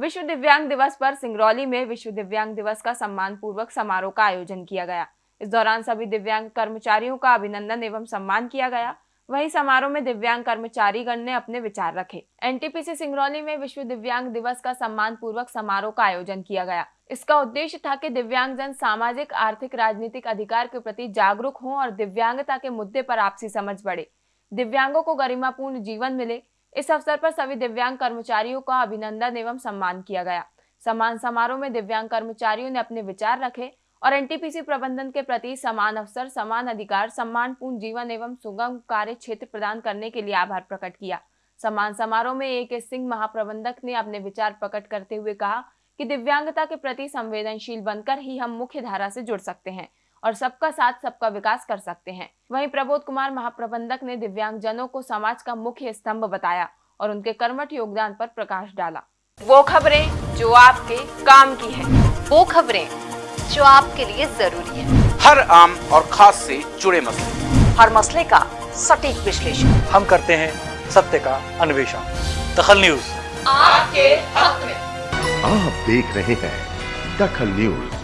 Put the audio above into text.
विश्व दिव्यांग दिवस पर सिंगरौली में विश्व दिव्यांग दिवस का सम्मान पूर्वक समारोह का आयोजन किया गया। इस दौरान सभी दिव्यांग कर्मचारियों का अभिनंदन एवं सम्मान किया गया। वहीं समारोह में दिव्यांग कर्मचारी गण ने अपने विचार रखे। एनटीपीसी सिंगरौली में विश्व दिव्यांग दिवस का सम्मान पूर्वक समारोह का आयोजन किया गया। इसका उद्देश्य था कि दिव्यांग जन सामाजिक, आर्थिक, राजनीतिक अधिकार के प्रति जागरूक हों और दिव्यांगता के मुद्दे पर आपसी समझ बढ़े। दिव्यांगों को गरिमापूर्ण जीवन मिले। इस अवसर पर सभी दिव्यांग कर्मचारियों का अभिनंदन एवं सम्मान किया गया। सम्मान समारोह में दिव्यांग कर्मचारियों ने अपने विचार रखे और एनटीपीसी प्रबंधन के प्रति समान अवसर, समान अधिकार सम्मान पूर्ण जीवन एवं सुगम कार्य क्षेत्र प्रदान करने के लिए आभार प्रकट किया। सम्मान समारोह में ए के सिंह महाप्रबंधक ने अपने विचार प्रकट करते हुए कहा कि दिव्यांगता के प्रति संवेदनशील बनकर ही हम मुख्य धारा से जुड़ सकते हैं। और सबका साथ सबका विकास कर सकते हैं। वहीं प्रबोध कुमार महाप्रबंधक ने दिव्यांग जनों को समाज का मुख्य स्तंभ बताया और उनके कर्मठ योगदान पर प्रकाश डाला। वो खबरें जो आपके काम की है। वो खबरें जो आपके लिए ज़रूरी है। हर आम और खास से जुड़े मसले। हर मसले का सटीक विश्लेषण। हम करते हैं सत्य का अन्वेषण। दखल न्यूज़। आपके हक में। आप देख रहे हैं दखल न्यूज़।